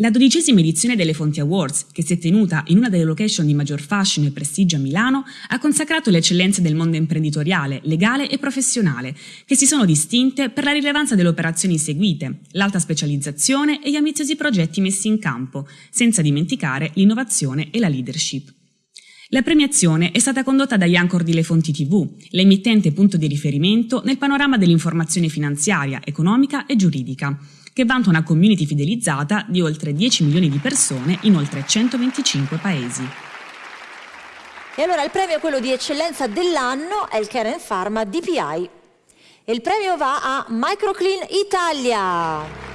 La dodicesima edizione delle Fonti Awards, che si è tenuta in una delle location di maggior fashion e prestigio a Milano, ha consacrato le eccellenze del mondo imprenditoriale, legale e professionale, che si sono distinte per la rilevanza delle operazioni seguite, l'alta specializzazione e gli ambiziosi progetti messi in campo, senza dimenticare l'innovazione e la leadership. La premiazione è stata condotta da Yancor di Le Fonti TV, l'emittente punto di riferimento nel panorama dell'informazione finanziaria, economica e giuridica, che vanta una community fidelizzata di oltre 10 milioni di persone in oltre 125 paesi. E allora il premio, quello di eccellenza dell'anno, è il Karen Pharma DPI. E il premio va a Microclean Italia.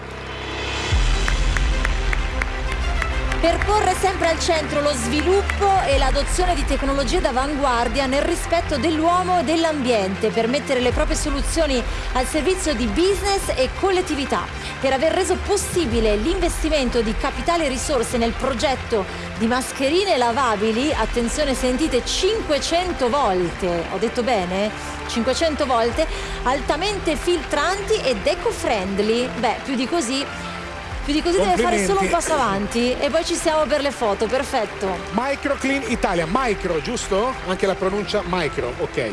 Per porre sempre al centro lo sviluppo e l'adozione di tecnologie d'avanguardia nel rispetto dell'uomo e dell'ambiente, per mettere le proprie soluzioni al servizio di business e collettività, per aver reso possibile l'investimento di capitale e risorse nel progetto di mascherine lavabili, attenzione sentite 500 volte, ho detto bene? 500 volte, altamente filtranti ed eco-friendly, beh più di così più di così deve fare solo un passo avanti e poi ci siamo per le foto, perfetto. Microclean Italia, micro, giusto? Anche la pronuncia micro, ok.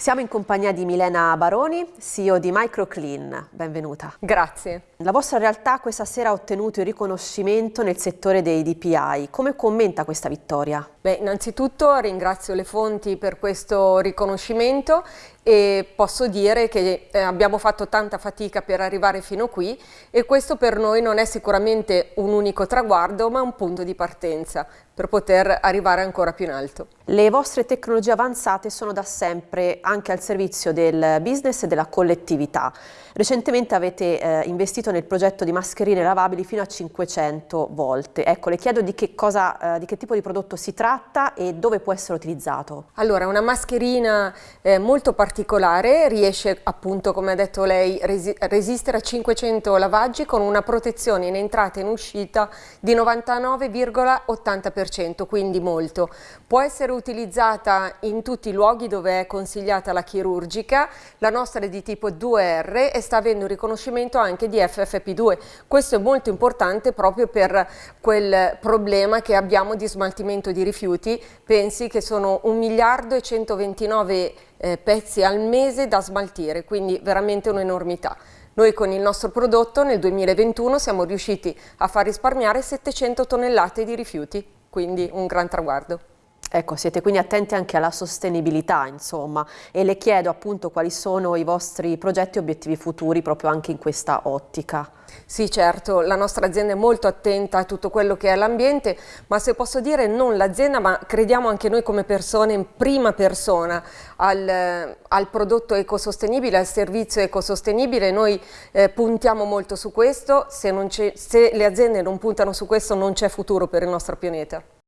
Siamo in compagnia di Milena Baroni, CEO di Microclean. Benvenuta. Grazie. La vostra realtà questa sera ha ottenuto il riconoscimento nel settore dei DPI. Come commenta questa vittoria? Beh, innanzitutto ringrazio le fonti per questo riconoscimento e posso dire che eh, abbiamo fatto tanta fatica per arrivare fino qui e questo per noi non è sicuramente un unico traguardo ma un punto di partenza per poter arrivare ancora più in alto. Le vostre tecnologie avanzate sono da sempre anche al servizio del business e della collettività. Recentemente avete eh, investito nel progetto di mascherine lavabili fino a 500 volte. Ecco, le chiedo di che, cosa, eh, di che tipo di prodotto si tratta e dove può essere utilizzato. Allora, una mascherina eh, molto particolare, riesce appunto, come ha detto lei, resi resistere a 500 lavaggi con una protezione in entrata e in uscita di 99,80%, quindi molto. Può essere utilizzata in tutti i luoghi dove è consigliata la chirurgica, la nostra è di tipo 2R e sta avendo un riconoscimento anche di FFP2. Questo è molto importante proprio per quel problema che abbiamo di smaltimento di rifiuti. Pensi che sono 1 miliardo e 129 eh, pezzi al mese da smaltire, quindi veramente un'enormità. Noi con il nostro prodotto nel 2021 siamo riusciti a far risparmiare 700 tonnellate di rifiuti, quindi un gran traguardo. Ecco, siete quindi attenti anche alla sostenibilità, insomma, e le chiedo appunto quali sono i vostri progetti e obiettivi futuri proprio anche in questa ottica. Sì, certo, la nostra azienda è molto attenta a tutto quello che è l'ambiente, ma se posso dire non l'azienda, ma crediamo anche noi come persone in prima persona al, al prodotto ecosostenibile, al servizio ecosostenibile. Noi eh, puntiamo molto su questo, se, se le aziende non puntano su questo non c'è futuro per il nostro pianeta.